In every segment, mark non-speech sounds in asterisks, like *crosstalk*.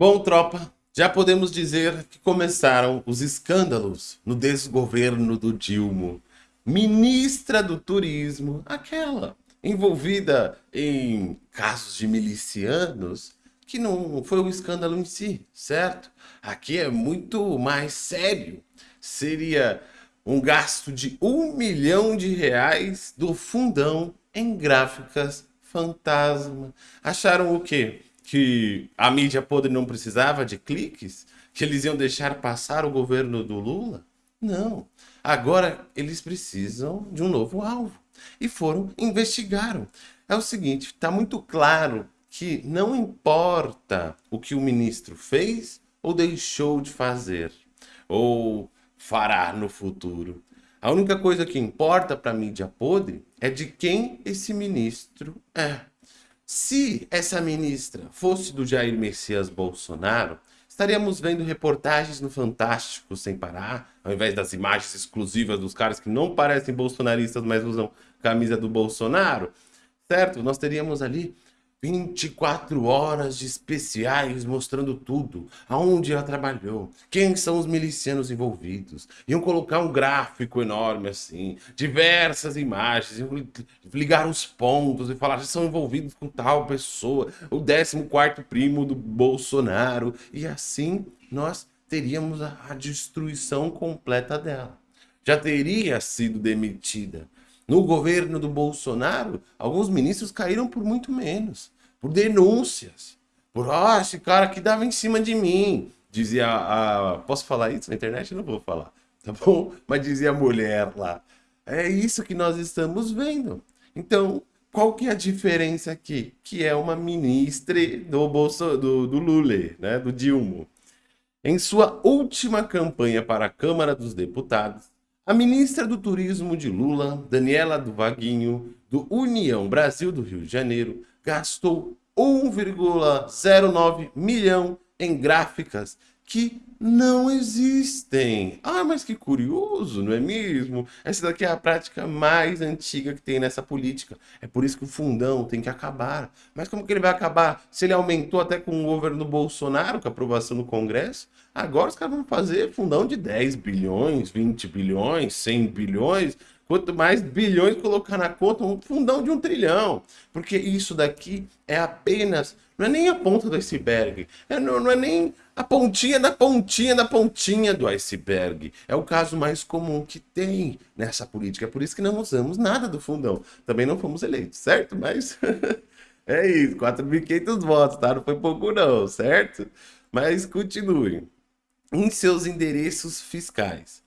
Bom, tropa, já podemos dizer que começaram os escândalos no desgoverno do Dilma. Ministra do Turismo, aquela envolvida em casos de milicianos, que não foi um escândalo em si, certo? Aqui é muito mais sério. Seria um gasto de um milhão de reais do fundão em gráficas fantasma. Acharam o quê? Que a mídia podre não precisava de cliques? Que eles iam deixar passar o governo do Lula? Não. Agora eles precisam de um novo alvo. E foram, investigaram. É o seguinte, está muito claro que não importa o que o ministro fez ou deixou de fazer, ou fará no futuro. A única coisa que importa para a mídia podre é de quem esse ministro é. Se essa ministra fosse do Jair Messias Bolsonaro, estaríamos vendo reportagens no Fantástico sem parar, ao invés das imagens exclusivas dos caras que não parecem bolsonaristas, mas usam camisa do Bolsonaro, certo? Nós teríamos ali 24 horas de especiais mostrando tudo, aonde ela trabalhou, quem são os milicianos envolvidos. Iam colocar um gráfico enorme assim, diversas imagens, ligar os pontos e falar que são envolvidos com tal pessoa, o 14º primo do Bolsonaro, e assim nós teríamos a destruição completa dela. Já teria sido demitida no governo do Bolsonaro, alguns ministros caíram por muito menos, por denúncias, por, ah, esse cara aqui dava em cima de mim, dizia a... Posso falar isso na internet? Não vou falar, tá bom? *laughs* Mas dizia a mulher lá. É isso que nós estamos vendo. Então, qual que é a diferença aqui? Que é uma ministra do, Bolso, do, do Lula, né? do Dilma. Em sua última campanha para a Câmara dos Deputados, a ministra do Turismo de Lula, Daniela do Vaguinho, do União Brasil do Rio de Janeiro, gastou 1,09 milhão em gráficas que não existem. Ah, mas que curioso, não é mesmo? Essa daqui é a prática mais antiga que tem nessa política. É por isso que o fundão tem que acabar. Mas como que ele vai acabar? Se ele aumentou até com o governo Bolsonaro, com a aprovação no Congresso, agora os caras vão fazer fundão de 10 bilhões, 20 bilhões, 100 bilhões, Quanto mais bilhões colocar na conta, um fundão de um trilhão. Porque isso daqui é apenas, não é nem a ponta do iceberg, é, não, não é nem a pontinha da pontinha da pontinha do iceberg. É o caso mais comum que tem nessa política. É por isso que não usamos nada do fundão. Também não fomos eleitos, certo? Mas *laughs* é isso, 4.500 votos, tá? Não foi pouco não, certo? Mas continue. Em seus endereços fiscais.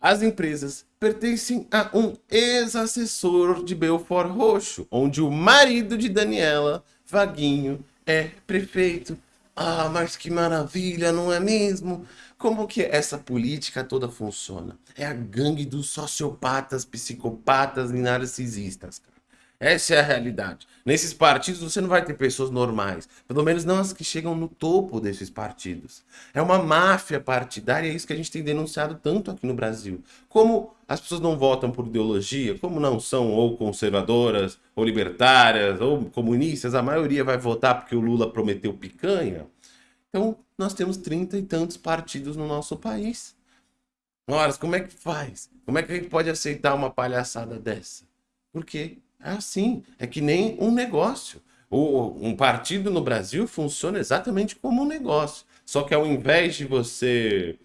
As empresas pertencem a um ex-assessor de Belfort Roxo, onde o marido de Daniela, Vaguinho, é prefeito. Ah, mas que maravilha, não é mesmo? Como que essa política toda funciona? É a gangue dos sociopatas, psicopatas e narcisistas. Essa é a realidade. Nesses partidos você não vai ter pessoas normais, pelo menos não as que chegam no topo desses partidos. É uma máfia partidária, é isso que a gente tem denunciado tanto aqui no Brasil. Como as pessoas não votam por ideologia, como não são ou conservadoras, ou libertárias, ou comunistas, a maioria vai votar porque o Lula prometeu picanha. Então, nós temos trinta e tantos partidos no nosso país. Ora, como é que faz? Como é que a gente pode aceitar uma palhaçada dessa? Por quê? É assim, é que nem um negócio. O, um partido no Brasil funciona exatamente como um negócio. Só que ao invés de você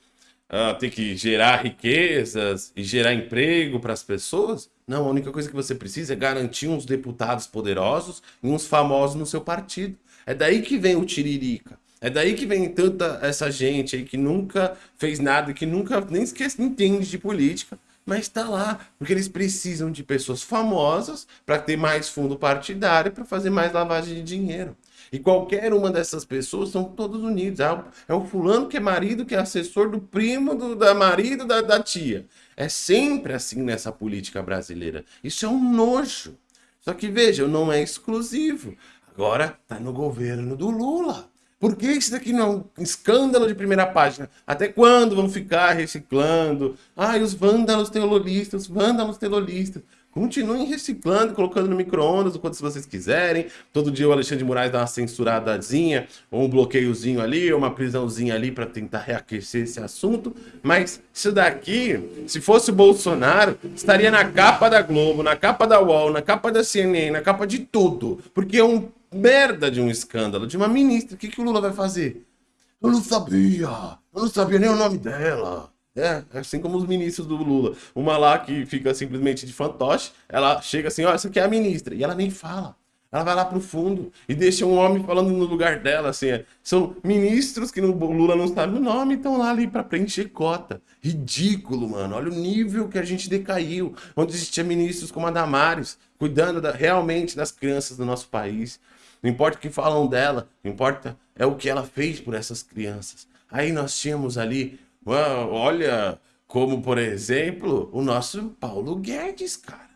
uh, ter que gerar riquezas e gerar emprego para as pessoas, não, a única coisa que você precisa é garantir uns deputados poderosos e uns famosos no seu partido. É daí que vem o tiririca. É daí que vem tanta essa gente aí que nunca fez nada, que nunca nem sequer entende de política, mas está lá, porque eles precisam de pessoas famosas para ter mais fundo partidário, para fazer mais lavagem de dinheiro. E qualquer uma dessas pessoas são todos unidos. O, é o fulano que é marido, que é assessor do primo, do da marido, da, da tia. É sempre assim nessa política brasileira. Isso é um nojo. Só que veja, não é exclusivo. Agora está no governo do Lula. Por que isso daqui não é um escândalo de primeira página? Até quando vão ficar reciclando? Ai, os vândalos teololistas, os vândalos teololistas. Continuem reciclando, colocando no micro-ondas o quanto vocês quiserem. Todo dia o Alexandre de Moraes dá uma censuradazinha, ou um bloqueiozinho ali, ou uma prisãozinha ali para tentar reaquecer esse assunto. Mas isso daqui, se fosse o Bolsonaro, estaria na capa da Globo, na capa da UOL, na capa da CNN, na capa de tudo. Porque é um merda de um escândalo, de uma ministra. O que, que o Lula vai fazer? Eu não sabia, eu não sabia nem o nome dela. É, assim como os ministros do Lula. Uma lá que fica simplesmente de fantoche, ela chega assim, ó, essa aqui é a ministra. E ela nem fala. Ela vai lá pro fundo e deixa um homem falando no lugar dela, assim. É. São ministros que o Lula não sabe o nome estão lá ali para preencher cota. Ridículo, mano. Olha o nível que a gente decaiu. Onde existia ministros como a Damares, cuidando da, realmente das crianças do nosso país. Não importa o que falam dela, importa é o que ela fez por essas crianças. Aí nós tínhamos ali Olha, como por exemplo, o nosso Paulo Guedes, cara.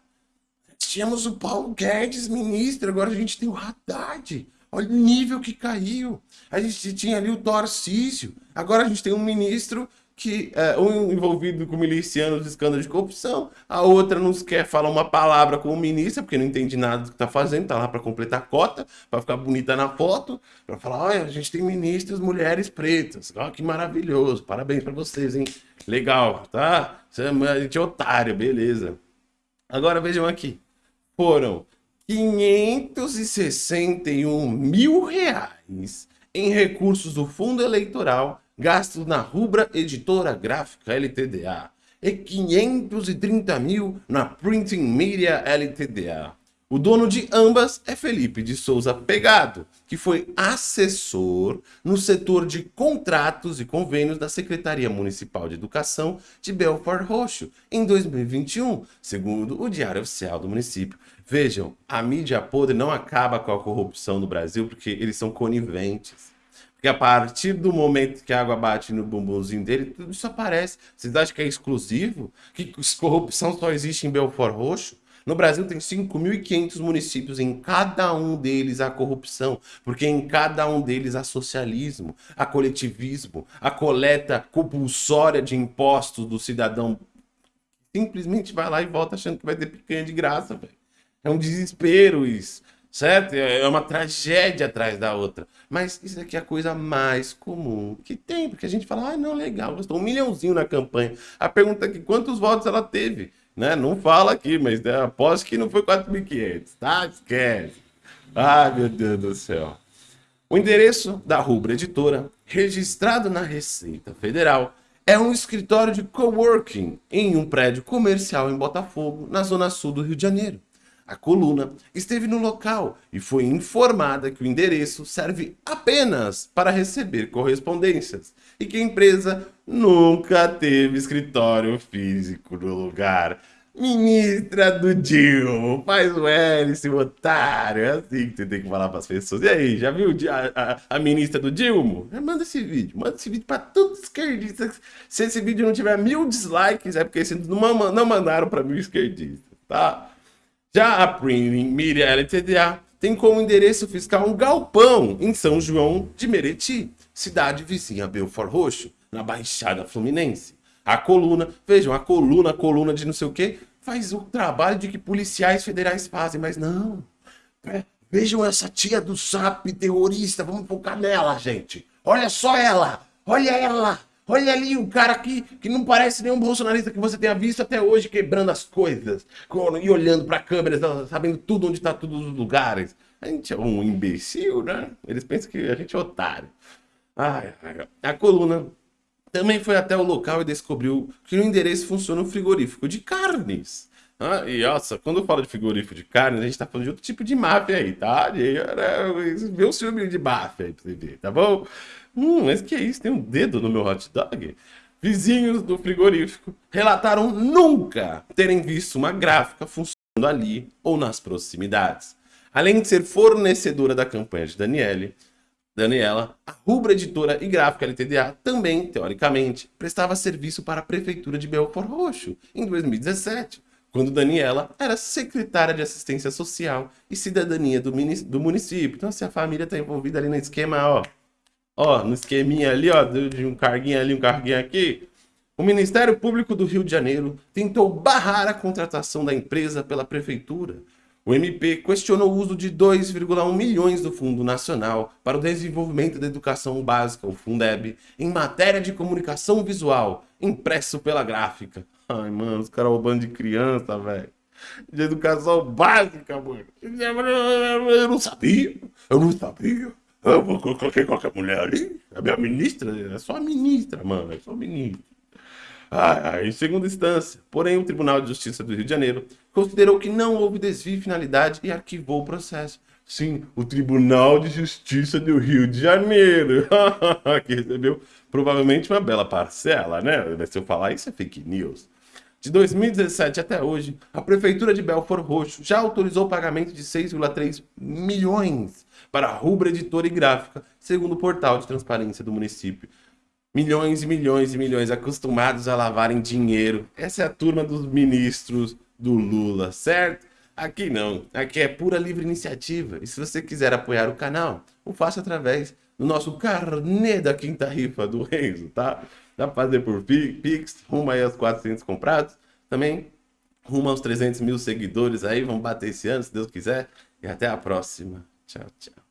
Tínhamos o Paulo Guedes, ministro, agora a gente tem o Haddad. Olha o nível que caiu. A gente tinha ali o Tarcísio, agora a gente tem um ministro que é, um envolvido com milicianos escândalo de corrupção, a outra não quer falar uma palavra com o ministro, porque não entende nada do que está fazendo, está lá para completar a cota, para ficar bonita na foto, para falar, olha, a gente tem ministras mulheres pretas, olha que maravilhoso, parabéns para vocês, hein? Legal, tá? A gente é otário, beleza. Agora vejam aqui, foram 561 mil reais em recursos do fundo eleitoral gastos na Rubra Editora Gráfica LTDA e 530 mil na Printing Media LTDA. O dono de ambas é Felipe de Souza Pegado, que foi assessor no setor de contratos e convênios da Secretaria Municipal de Educação de Belfort Roxo em 2021, segundo o Diário Oficial do município. Vejam, a mídia podre não acaba com a corrupção no Brasil porque eles são coniventes. Porque a partir do momento que a água bate no bumbumzinho dele, tudo isso aparece. Vocês acham que é exclusivo? Que corrupção só existe em Belfort Roxo? No Brasil tem 5.500 municípios, em cada um deles há corrupção, porque em cada um deles há socialismo, há coletivismo, a coleta compulsória de impostos do cidadão simplesmente vai lá e volta achando que vai ter picanha de graça, velho. É um desespero isso certo? É uma tragédia atrás da outra. Mas isso aqui é a coisa mais comum que tem, porque a gente fala, ah, não, legal, gastou um milhãozinho na campanha. A pergunta é que quantos votos ela teve? Né? Não fala aqui, mas né, aposto que não foi 4.500, tá? Esquece. Ai, meu Deus do céu. O endereço da Rubra Editora, registrado na Receita Federal, é um escritório de coworking em um prédio comercial em Botafogo, na zona sul do Rio de Janeiro. A coluna esteve no local e foi informada que o endereço serve apenas para receber correspondências e que a empresa nunca teve escritório físico no lugar. Ministra do Dilma, faz o L, esse otário. É assim que você tem que falar para as pessoas. E aí, já viu a, a, a ministra do Dilma? Manda esse vídeo, manda esse vídeo para todos os esquerdistas. Se esse vídeo não tiver mil dislikes, é porque não, não mandaram para mil esquerdistas, tá? Já a Printing Media LTDA tem como endereço fiscal um galpão em São João de Meriti, cidade vizinha Belfort Roxo, na Baixada Fluminense. A coluna, vejam, a coluna, a coluna de não sei o que, faz o trabalho de que policiais federais fazem, mas não. É, vejam essa tia do SAP terrorista, vamos focar nela, gente. Olha só ela, olha ela. Olha ali o cara aqui que não parece nenhum bolsonarista que você tenha visto até hoje quebrando as coisas e olhando para câmeras, sabendo tudo onde está todos os lugares. A gente é um imbecil, né? Eles pensam que a gente é otário. Ai. A coluna também foi até o local e descobriu que no endereço funciona um frigorífico de carnes. Ah, e nossa, quando eu falo de frigorífico de carnes, a gente tá falando de outro tipo de máfia aí, tá? Vê o filme de máfia aí pra você ver, tá bom? Hum, mas que é isso? Tem um dedo no meu hot dog? Vizinhos do frigorífico relataram nunca terem visto uma gráfica funcionando ali ou nas proximidades. Além de ser fornecedora da campanha de Daniele, Daniela, a Rubra Editora e Gráfica LTDA também, teoricamente, prestava serviço para a Prefeitura de Belfort Roxo em 2017, quando Daniela era secretária de Assistência Social e Cidadania do, município. Então, se a família está envolvida ali no esquema, ó, ó, no esqueminha ali, ó, de um carguinho ali, um carguinho aqui, O Ministério Público do Rio de Janeiro tentou barrar a contratação da empresa pela prefeitura. O MP questionou o uso de 2,1 milhões do Fundo Nacional para o Desenvolvimento da Educação Básica, o Fundeb, em matéria de comunicação visual, impresso pela gráfica. Ai, mano, os caras roubando de criança, velho. De educação básica, mano. Eu não sabia, eu não sabia. Eu coloquei qualquer mulher ali, a minha ministra, é só a ministra, mano, é só ministra. Ah, em segunda instância, porém, o Tribunal de Justiça do Rio de Janeiro considerou que não houve desvio de finalidade e arquivou o processo. Sim, o Tribunal de Justiça do Rio de Janeiro, *laughs* que recebeu provavelmente uma bela parcela, né? Se eu falar isso é fake news. De 2017 até hoje, a Prefeitura de Belfort Roxo já autorizou o pagamento de 6,3 milhões para a rubra editora e gráfica, segundo o portal de transparência do município. Milhões e milhões e milhões acostumados a lavarem dinheiro. Essa é a turma dos ministros do Lula, certo? Aqui não, aqui é pura livre iniciativa. E se você quiser apoiar o canal, o faça através do nosso carnê da quinta rifa do Renzo, tá? Dá pra fazer por Pix, rumo aí aos 400 comprados. Também rumo aos 300 mil seguidores aí, vamos bater esse ano, se Deus quiser. E até a próxima. Tchau, tchau.